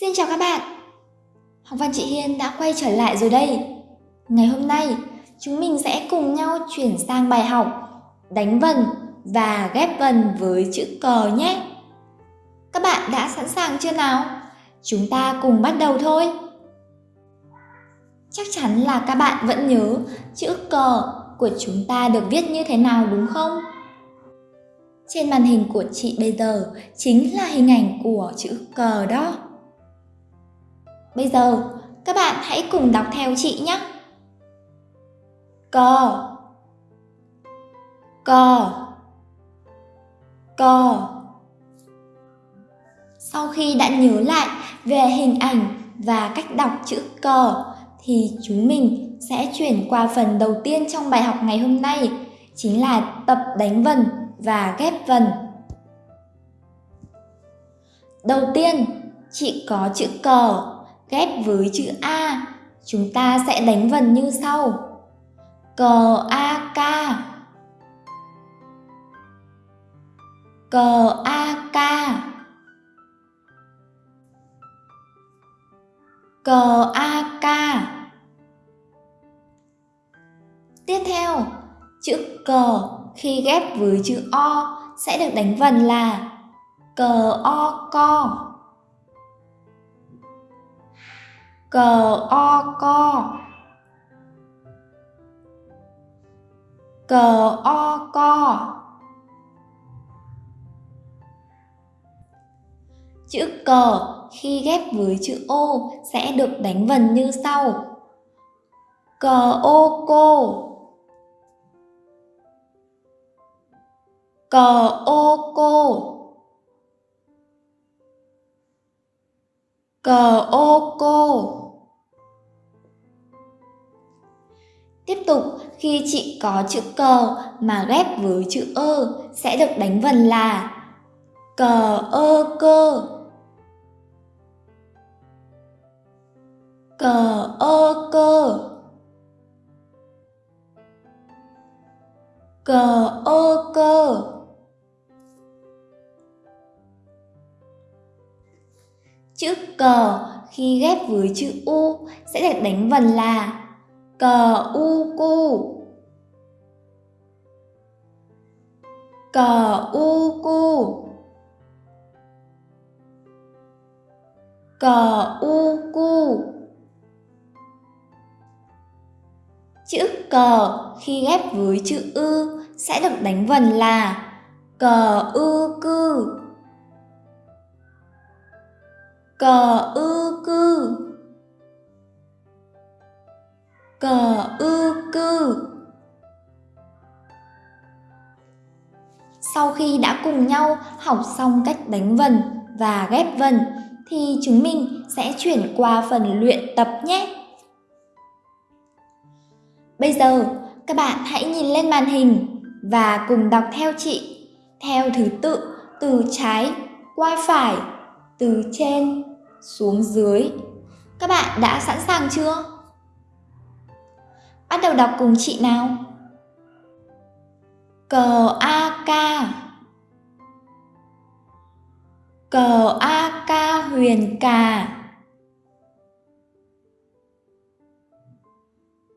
Xin chào các bạn! Học văn chị Hiên đã quay trở lại rồi đây. Ngày hôm nay, chúng mình sẽ cùng nhau chuyển sang bài học đánh vần và ghép vần với chữ cờ nhé. Các bạn đã sẵn sàng chưa nào? Chúng ta cùng bắt đầu thôi. Chắc chắn là các bạn vẫn nhớ chữ cờ của chúng ta được viết như thế nào đúng không? Trên màn hình của chị bây giờ chính là hình ảnh của chữ cờ đó. Bây giờ, các bạn hãy cùng đọc theo chị nhé. Cờ Cờ Cờ Sau khi đã nhớ lại về hình ảnh và cách đọc chữ cờ thì chúng mình sẽ chuyển qua phần đầu tiên trong bài học ngày hôm nay chính là tập đánh vần và ghép vần. Đầu tiên, chị có chữ cờ ghép với chữ A, chúng ta sẽ đánh vần như sau. Cờ A ca Cờ A ca Cờ A ca Tiếp theo, chữ cờ khi ghép với chữ O sẽ được đánh vần là cờ O co cờ o co cờ o co chữ cờ khi ghép với chữ ô sẽ được đánh vần như sau. Cờ ô cô cờ ô cô cờ ô cô Tiếp tục, khi chị có chữ cờ mà ghép với chữ ơ sẽ được đánh vần là cờ ơ cơ. Cờ ơ cơ. Cờ ơ cơ. Chữ cờ khi ghép với chữ u sẽ được đánh vần là cờ u cu. Cờ u cu. Cờ u cu. Chữ cờ khi ghép với chữ ư sẽ được đánh vần là cờ ư cư. Cờ ư cư cờ ư cư Sau khi đã cùng nhau học xong cách đánh vần và ghép vần thì chúng mình sẽ chuyển qua phần luyện tập nhé. Bây giờ các bạn hãy nhìn lên màn hình và cùng đọc theo chị theo thứ tự từ trái qua phải, từ trên xuống dưới. Các bạn đã sẵn sàng chưa? Bắt đầu đọc cùng chị nào. Cờ A ca. Cờ A ca huyền cà.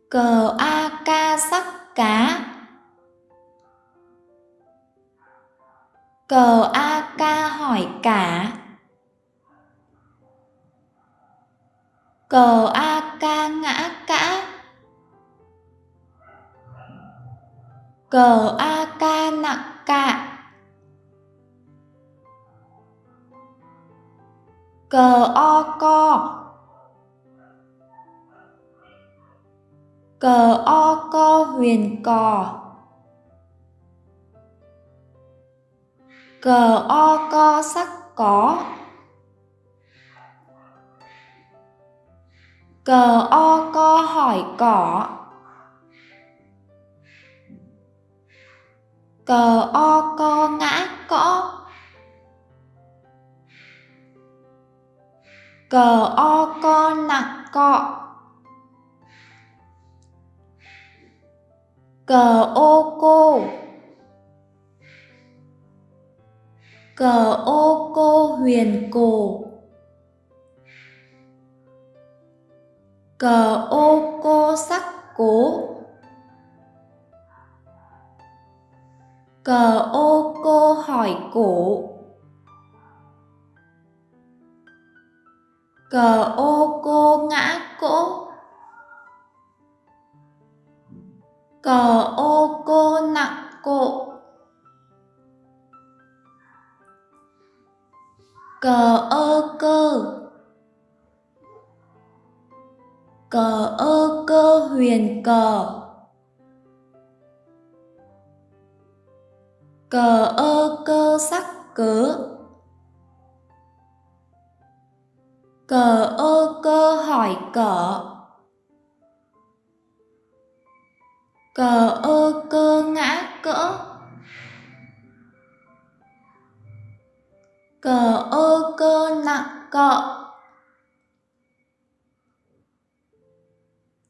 Cờ A ca sắc cá. Cờ A ca hỏi cả. Cờ A ca ngã cả. Cờ a ca nặng cạ. Cờ o co. Cờ o co huyền cò. Cờ o co sắc có. Cờ o co hỏi cỏ. Cờ o, co, ngã, cõ. Cờ o, co nặng cọ. Cờ ô cô. Cờ ô cô, huyền, cổ. Cờ ô cô, sắc, cố. Cờ ô cô hỏi cổ Cờ ô cô ngã cỗ Cờ ô cô nặng cộ Cờ ơ cơ. Cờ ơ cơ huyền cờ. Cờ ơ cơ sắc cớ. Cờ ơ cơ hỏi cỡ Cờ ơ cơ ngã cỡ. Cờ ơ cơ nặng cọ.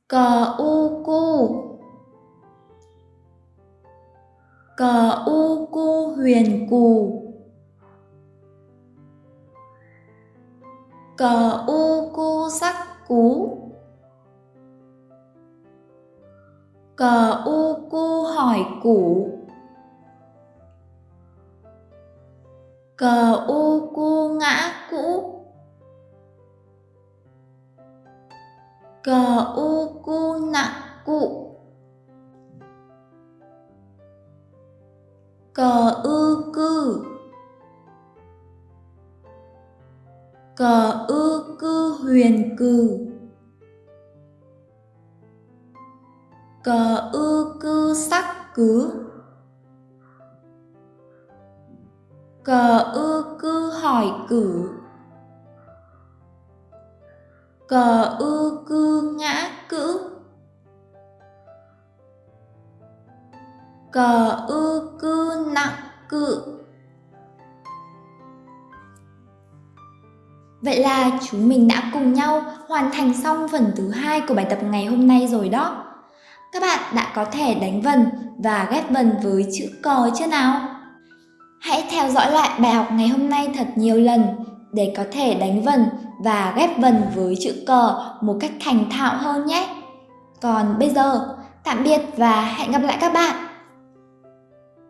Cờ u cu. Cờ u cu huyền cù. Cờ u cu sắc cú. Cờ u cu hỏi củ. Cờ u cu ngã cũ. Cờ u Cờ ư cư huyền cừ Cờ ư cư sắc cứ Cờ ư cư hỏi cử. Cờ ư cư ngã cữ. Cờ ư cư nặng cự. Vậy là chúng mình đã cùng nhau hoàn thành xong phần thứ hai của bài tập ngày hôm nay rồi đó. Các bạn đã có thể đánh vần và ghép vần với chữ cò chưa nào? Hãy theo dõi lại bài học ngày hôm nay thật nhiều lần để có thể đánh vần và ghép vần với chữ cờ một cách thành thạo hơn nhé. Còn bây giờ, tạm biệt và hẹn gặp lại các bạn